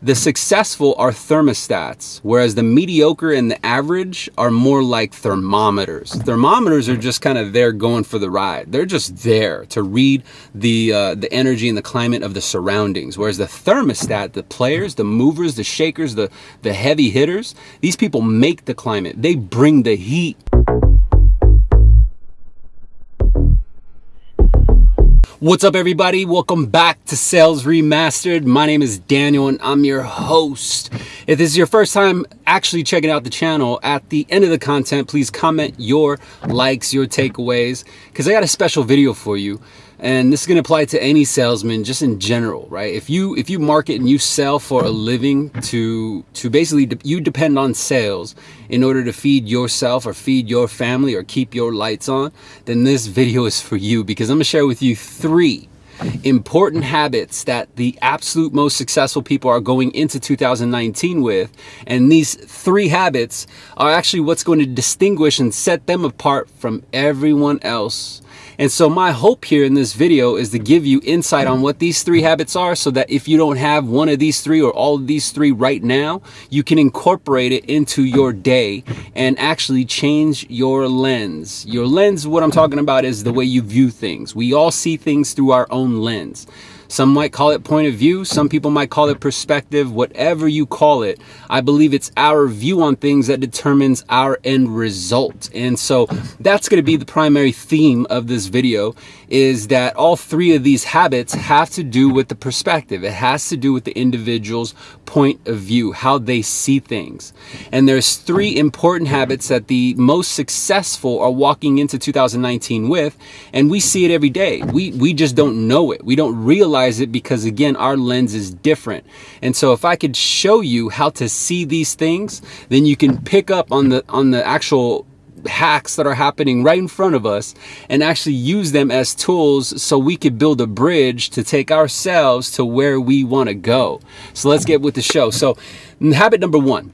the successful are thermostats, whereas the mediocre and the average are more like thermometers. Thermometers are just kind of there going for the ride. They're just there to read the uh, the energy and the climate of the surroundings. Whereas the thermostat, the players, the movers, the shakers, the the heavy hitters, these people make the climate. They bring the heat What's up, everybody? Welcome back to Sales Remastered. My name is Daniel and I'm your host. If this is your first time actually checking out the channel, at the end of the content, please comment your likes, your takeaways, because I got a special video for you and this is going to apply to any salesman just in general right? If you if you market and you sell for a living to to basically de you depend on sales in order to feed yourself or feed your family or keep your lights on then this video is for you because i'm going to share with you three important habits that the absolute most successful people are going into 2019 with. And these three habits are actually what's going to distinguish and set them apart from everyone else and so my hope here in this video is to give you insight on what these three habits are so that if you don't have one of these three or all of these three right now, you can incorporate it into your day and actually change your lens. Your lens, what I'm talking about is the way you view things. We all see things through our own lens. Some might call it point of view. Some people might call it perspective. Whatever you call it, I believe it's our view on things that determines our end result. And so that's going to be the primary theme of this video is that all three of these habits have to do with the perspective. It has to do with the individual's point of view, how they see things. And there's three important habits that the most successful are walking into 2019 with, and we see it every day. We we just don't know it. We don't realize it because again, our lens is different. And so if I could show you how to see these things, then you can pick up on the on the actual hacks that are happening right in front of us and actually use them as tools so we could build a bridge to take ourselves to where we want to go. So let's get with the show. So mm, habit number one.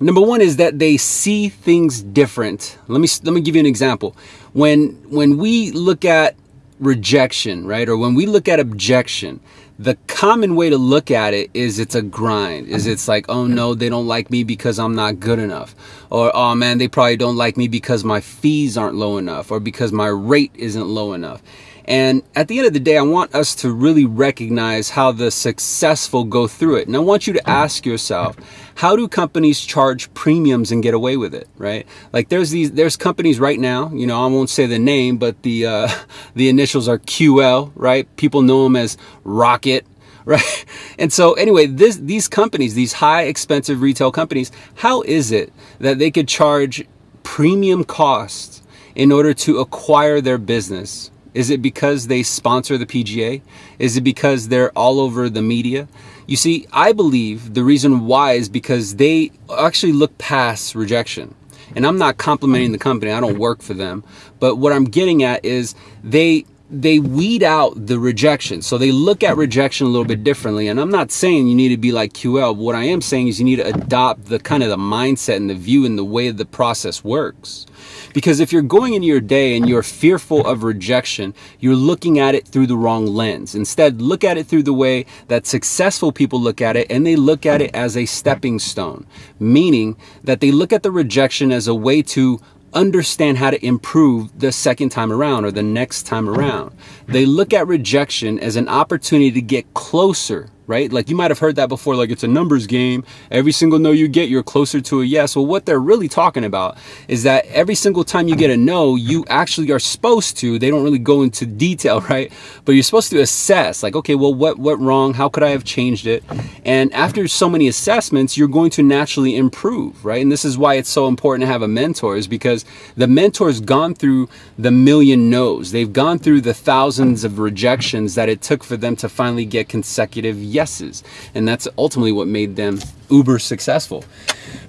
Number one is that they see things different. Let me let me give you an example. When when we look at rejection, right, or when we look at objection, the common way to look at it is it's a grind is it's like oh no they don't like me because i'm not good enough or oh man they probably don't like me because my fees aren't low enough or because my rate isn't low enough and at the end of the day, I want us to really recognize how the successful go through it. And I want you to ask yourself, how do companies charge premiums and get away with it, right? Like there's these, there's companies right now, you know, I won't say the name, but the, uh, the initials are QL, right? People know them as Rocket, right? And so anyway, this, these companies, these high expensive retail companies, how is it that they could charge premium costs in order to acquire their business? Is it because they sponsor the PGA? Is it because they're all over the media? You see, I believe the reason why is because they actually look past rejection. And I'm not complimenting the company, I don't work for them. But what I'm getting at is they they weed out the rejection. So they look at rejection a little bit differently. And I'm not saying you need to be like QL. What I am saying is you need to adopt the kind of the mindset and the view and the way the process works. Because if you're going into your day and you're fearful of rejection, you're looking at it through the wrong lens. Instead, look at it through the way that successful people look at it and they look at it as a stepping stone, meaning that they look at the rejection as a way to understand how to improve the second time around or the next time around. They look at rejection as an opportunity to get closer right? Like you might have heard that before, like it's a numbers game. Every single no you get, you're closer to a yes. Well, what they're really talking about is that every single time you get a no, you actually are supposed to, they don't really go into detail, right? But you're supposed to assess like, okay, well, what went wrong? How could I have changed it? And after so many assessments, you're going to naturally improve, right? And this is why it's so important to have a mentor is because the mentor's gone through the million no's. They've gone through the thousands of rejections that it took for them to finally get consecutive yes yeses. And that's ultimately what made them uber successful.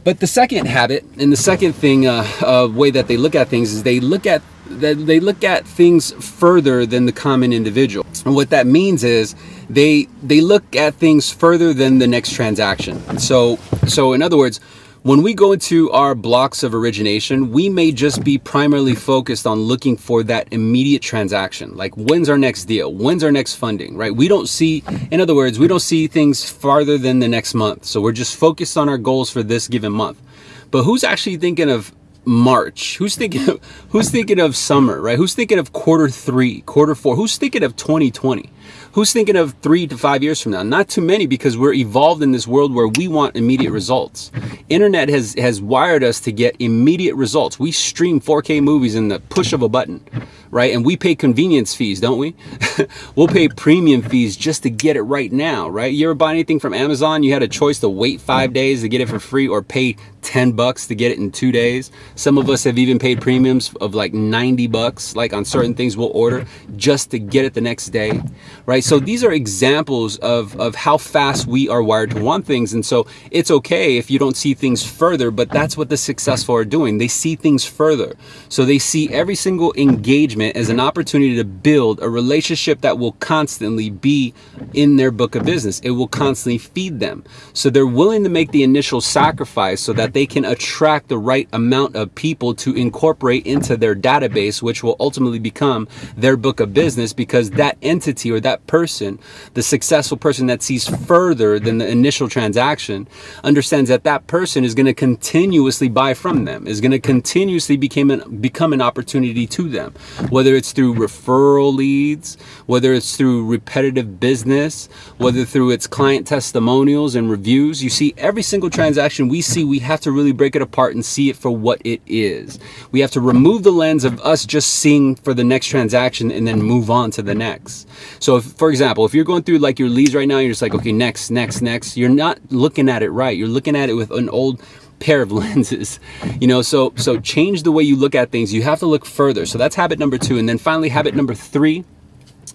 But the second habit and the second thing, uh, uh, way that they look at things is they look at that they look at things further than the common individual. And what that means is they they look at things further than the next transaction. So so in other words, when we go into our blocks of origination, we may just be primarily focused on looking for that immediate transaction. Like when's our next deal? When's our next funding, right? We don't see, in other words, we don't see things farther than the next month. So we're just focused on our goals for this given month. But who's actually thinking of March? Who's thinking of, who's thinking of summer, right? Who's thinking of quarter three, quarter four? Who's thinking of 2020? Who's thinking of three to five years from now? Not too many because we're evolved in this world where we want immediate results. Internet has, has wired us to get immediate results. We stream 4K movies in the push of a button, right? And we pay convenience fees, don't we? we'll pay premium fees just to get it right now, right? You ever buy anything from Amazon? You had a choice to wait five days to get it for free or pay 10 bucks to get it in two days. Some of us have even paid premiums of like 90 bucks, like on certain things we'll order just to get it the next day, right? So these are examples of, of how fast we are wired to want things. And so it's okay if you don't see things further, but that's what the successful are doing. They see things further. So they see every single engagement as an opportunity to build a relationship that will constantly be in their book of business. It will constantly feed them. So they're willing to make the initial sacrifice so that that they can attract the right amount of people to incorporate into their database, which will ultimately become their book of business because that entity or that person, the successful person that sees further than the initial transaction, understands that that person is going to continuously buy from them, is going to continuously become an, become an opportunity to them, whether it's through referral leads, whether it's through repetitive business, whether through its client testimonials and reviews. You see, every single transaction we see, we have have to really break it apart and see it for what it is. We have to remove the lens of us just seeing for the next transaction and then move on to the next. So if, for example, if you're going through like your leads right now, you're just like, okay, next, next, next, you're not looking at it right. You're looking at it with an old pair of lenses you know so so change the way you look at things you have to look further so that's habit number two and then finally habit number three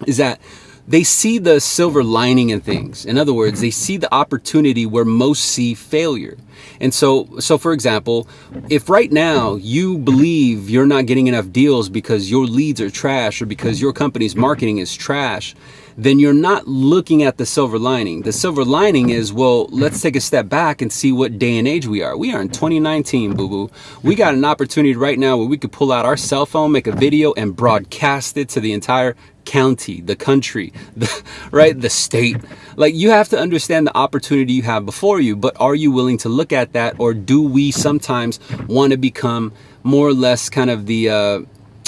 is that they see the silver lining in things. In other words, they see the opportunity where most see failure. And so, so for example, if right now you believe you're not getting enough deals because your leads are trash or because your company's marketing is trash, then you're not looking at the silver lining. The silver lining is, well, let's take a step back and see what day and age we are. We are in 2019, boo boo. We got an opportunity right now where we could pull out our cell phone, make a video, and broadcast it to the entire county, the country, the, right, the state. Like you have to understand the opportunity you have before you, but are you willing to look at that or do we sometimes want to become more or less kind of the, uh,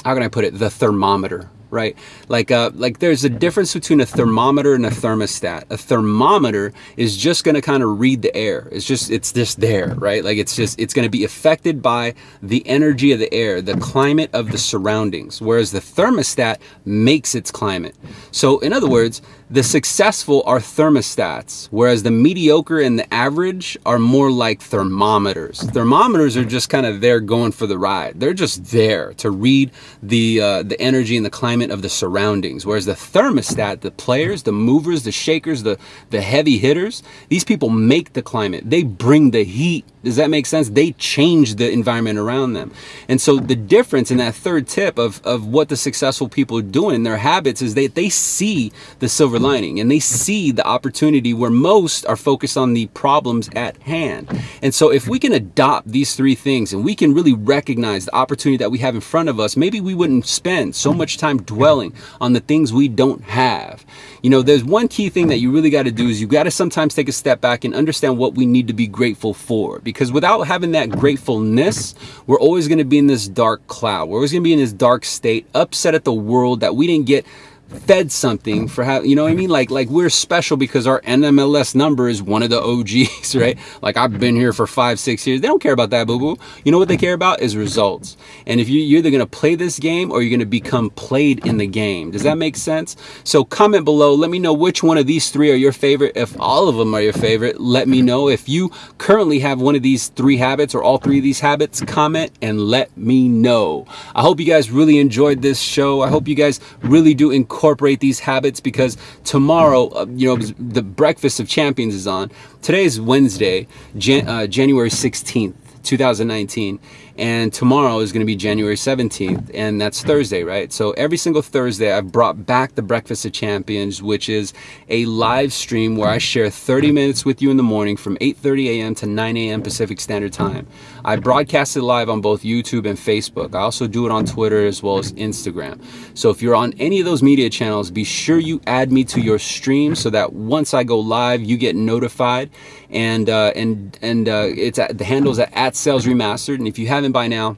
how can I put it, the thermometer, right? Like, uh, like there's a difference between a thermometer and a thermostat. A thermometer is just going to kind of read the air. It's just, it's just there, right? Like it's just, it's going to be affected by the energy of the air, the climate of the surroundings, whereas the thermostat makes its climate. So in other words, the successful are thermostats, whereas the mediocre and the average are more like thermometers. Thermometers are just kind of there going for the ride. They're just there to read the uh, the energy and the climate of the surroundings. Whereas the thermostat, the players, the movers, the shakers, the the heavy hitters, these people make the climate. They bring the heat does that make sense? They change the environment around them. And so the difference in that third tip of, of what the successful people are doing in their habits is that they see the silver lining and they see the opportunity where most are focused on the problems at hand. And so if we can adopt these three things and we can really recognize the opportunity that we have in front of us, maybe we wouldn't spend so much time dwelling on the things we don't have. You know, there's one key thing that you really got to do is you got to sometimes take a step back and understand what we need to be grateful for. Because because without having that gratefulness, we're always going to be in this dark cloud. We're always going to be in this dark state, upset at the world that we didn't get fed something for how you know what I mean? Like like we're special because our NMLS number is one of the OGs right? Like I've been here for five six years. They don't care about that boo boo. You know what they care about is results. And if you, you're either gonna play this game or you're gonna become played in the game. Does that make sense? So comment below. Let me know which one of these three are your favorite. If all of them are your favorite let me know. If you currently have one of these three habits or all three of these habits comment and let me know. I hope you guys really enjoyed this show. I hope you guys really do encourage incorporate these habits because tomorrow, uh, you know, the Breakfast of Champions is on. Today is Wednesday, Jan uh, January 16th. 2019 and tomorrow is going to be January 17th and that's Thursday right so every single Thursday I've brought back the breakfast of champions which is a live stream where I share 30 minutes with you in the morning from 8:30 a.m. to 9 a.m. Pacific Standard Time I broadcast it live on both YouTube and Facebook I also do it on Twitter as well as Instagram so if you're on any of those media channels be sure you add me to your stream so that once I go live you get notified and uh, and and uh, it's at the handles at, at Sales Remastered and if you haven't by now,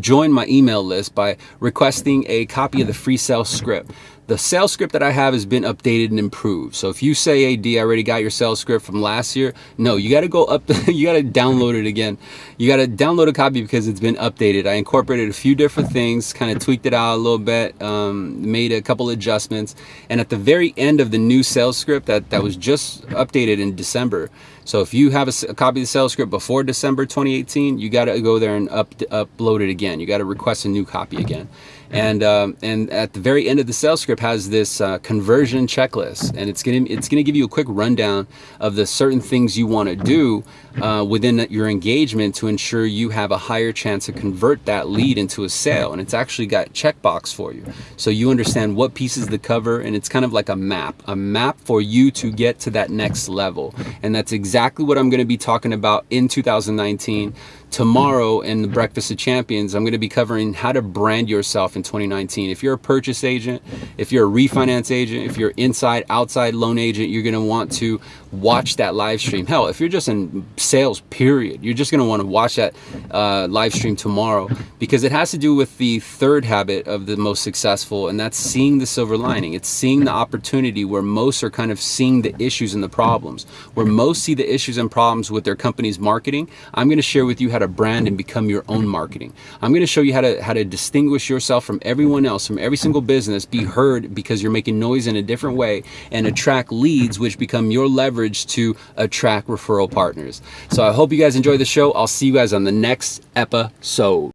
join my email list by requesting a copy of the free sales script. The sales script that I have has been updated and improved. So if you say, hey, D, I already got your sales script from last year, no, you got to go up, you got to download it again. You got to download a copy because it's been updated. I incorporated a few different things, kind of tweaked it out a little bit, um, made a couple adjustments. And at the very end of the new sales script that, that was just updated in December, so if you have a, a, copy of the sales script before December 2018, you got to go there and up, upload it again. You got to request a new copy again. And um, and at the very end of the sales script has this uh, conversion checklist, and it's gonna it's gonna give you a quick rundown of the certain things you want to do uh, within your engagement to ensure you have a higher chance to convert that lead into a sale. And it's actually got checkbox for you, so you understand what pieces to cover, and it's kind of like a map, a map for you to get to that next level. And that's exactly what I'm to be talking about in 2019 tomorrow in the Breakfast of Champions, I'm going to be covering how to brand yourself in 2019. If you're a purchase agent, if you're a refinance agent, if you're inside, outside loan agent, you're going to want to watch that live stream. Hell, if you're just in sales, period, you're just going to want to watch that uh, live stream tomorrow because it has to do with the third habit of the most successful, and that's seeing the silver lining. It's seeing the opportunity where most are kind of seeing the issues and the problems. Where most see the issues and problems with their company's marketing, I'm going to share with you how to brand and become your own marketing. I'm going to show you how to how to distinguish yourself from everyone else, from every single business, be heard because you're making noise in a different way, and attract leads, which become your leverage to attract referral partners. So I hope you guys enjoy the show. I'll see you guys on the next episode.